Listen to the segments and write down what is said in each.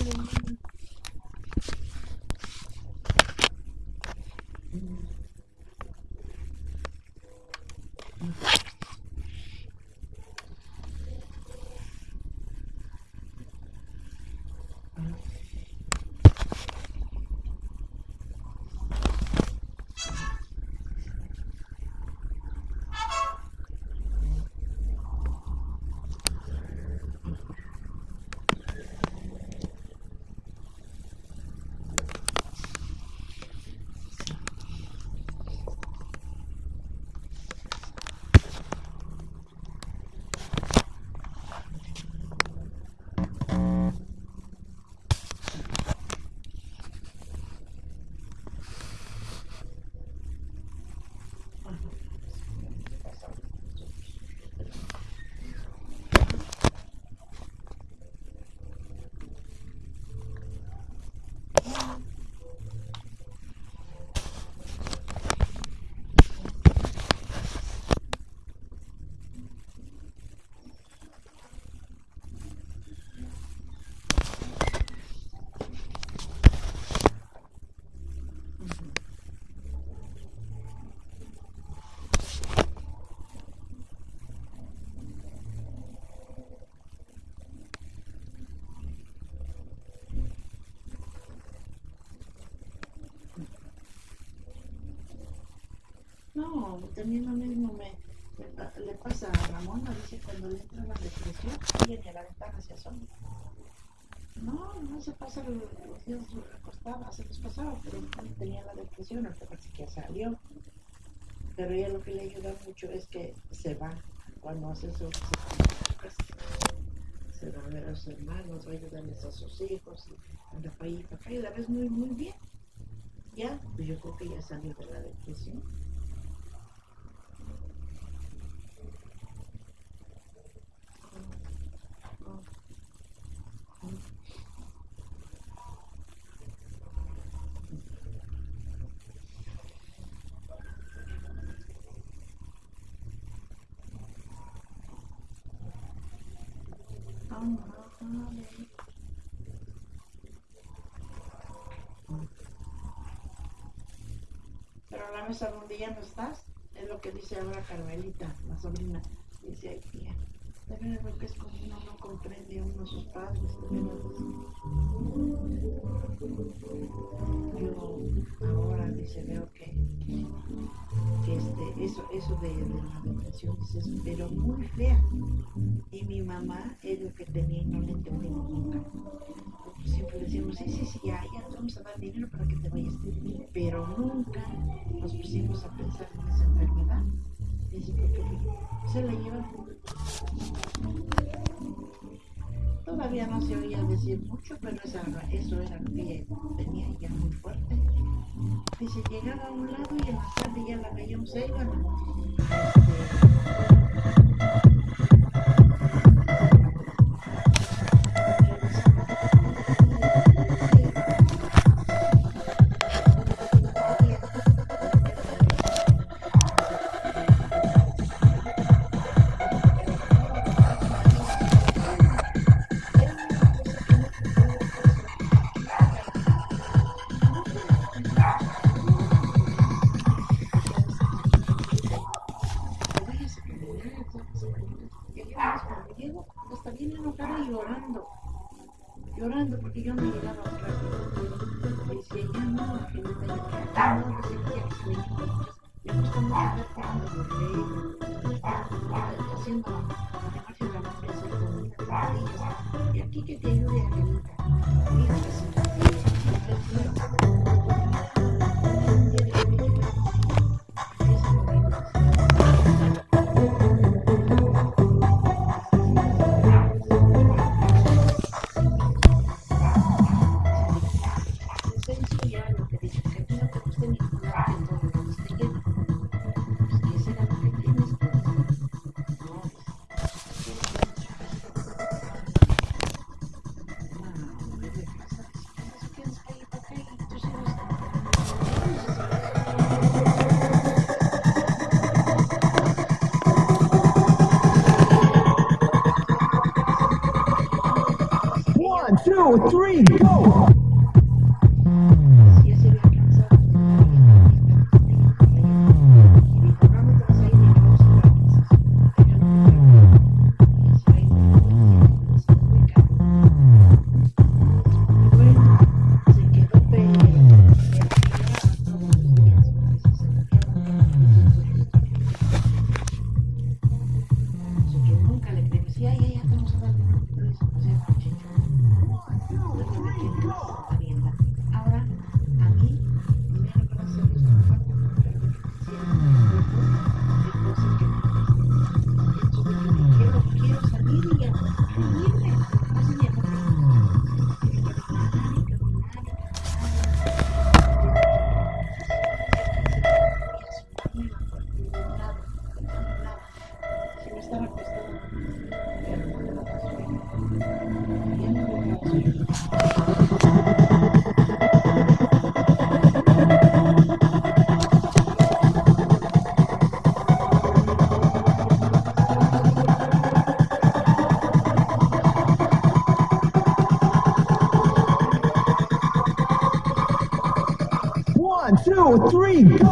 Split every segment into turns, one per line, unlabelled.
блин. No, también lo mismo me, le pasa a Ramona, dice cuando le entra la depresión, viene a la ventana se asoma. No, no se pasa los, los días acostada, se les pasaba, pero tenía la depresión, hasta parece que salió. Pero ella lo que le ayuda mucho es que se va, cuando hace eso, se, se va a ver a sus hermanos, va a ayudarles a sus hijos, anda para allá y para acá, y la ves muy, muy bien. Ya, pues yo creo que ya salió de la depresión. Pero la mesa donde ya no estás, es lo que dice ahora Carmelita, la sobrina. Dice, ay tía, también es lo que es cuando uno no comprende a uno sus padres. Yo ahora dice, veo que, eso, eso de, de la depresión dices, pero muy fea. Y mi mamá es lo que tenía y no le entendimos nunca. Siempre decíamos, sí, sí, sí, ya, ya te vamos a dar dinero para que te vayas. Pero nunca nos pusimos a pensar en esa enfermedad. Dice, porque se la llevan. Todavía no se oía decir mucho, pero esa, eso era lo que tenía ya muy fuerte. Dice, llegaba a un lado y en la tarde ya la veíamos ahí, bueno, y aquí que te ayude Angelita.
three, go! Three. Go.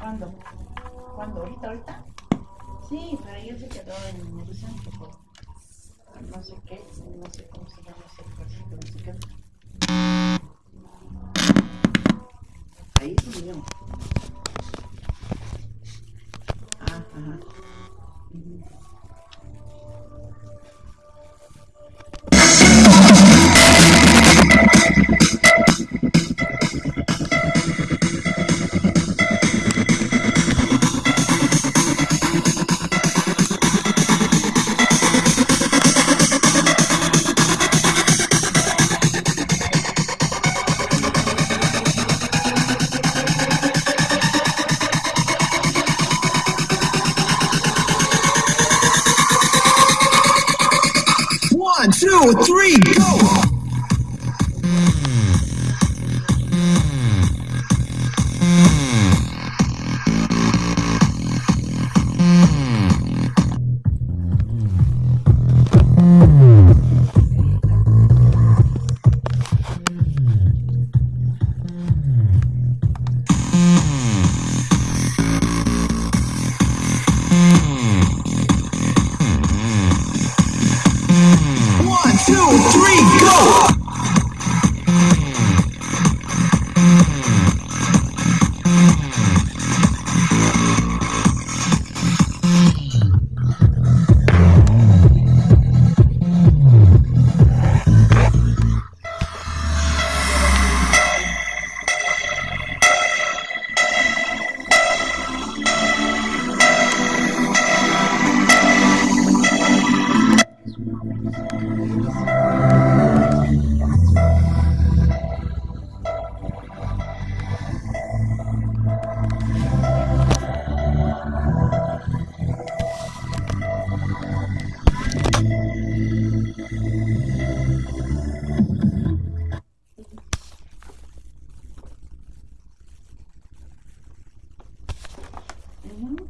¿Cuándo? ¿Cuándo? ¿Ahorita, ahorita? Sí, pero ella se quedó en el Santo, no sé qué, no sé cómo se llama ese ejército, no sé qué. Ahí es
donde two, three.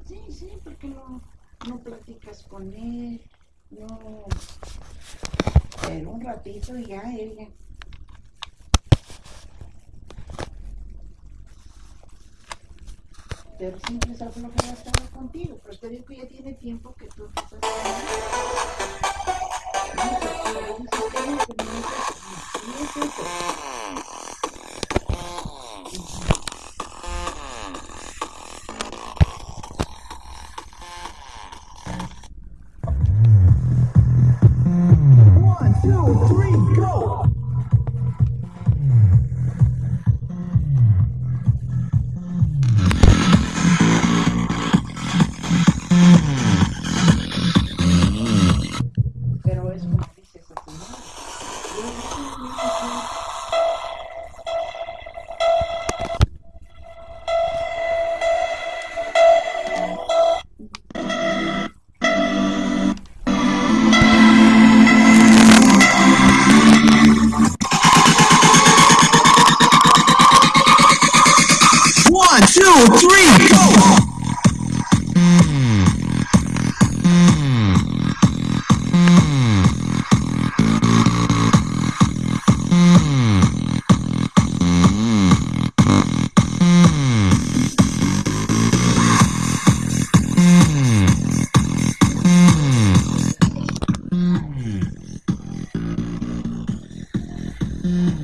Sí, sí, porque no,
no platicas con él, no... Pero un ratito y ya ella... Pero siempre esa flojera estaba contigo, pero te digo que ya tiene tiempo que tú estás...
One, two, three, go!
Mm-hmm.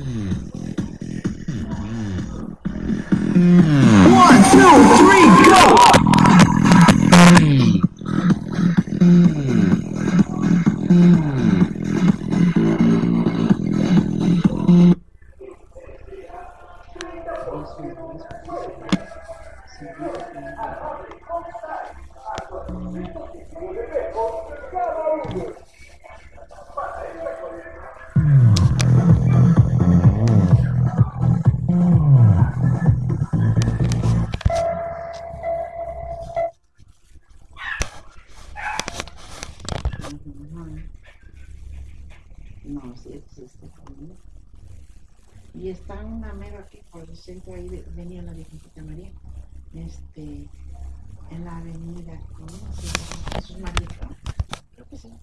una mero aquí por el centro, ahí venía la Virgencita María, este, en la avenida, ¿cómo se? Jesús María, creo que sí.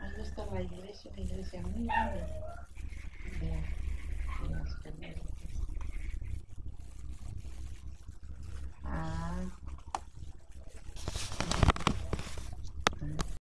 Ahí está la iglesia, una iglesia muy grande de, de las carmelitas. Ah.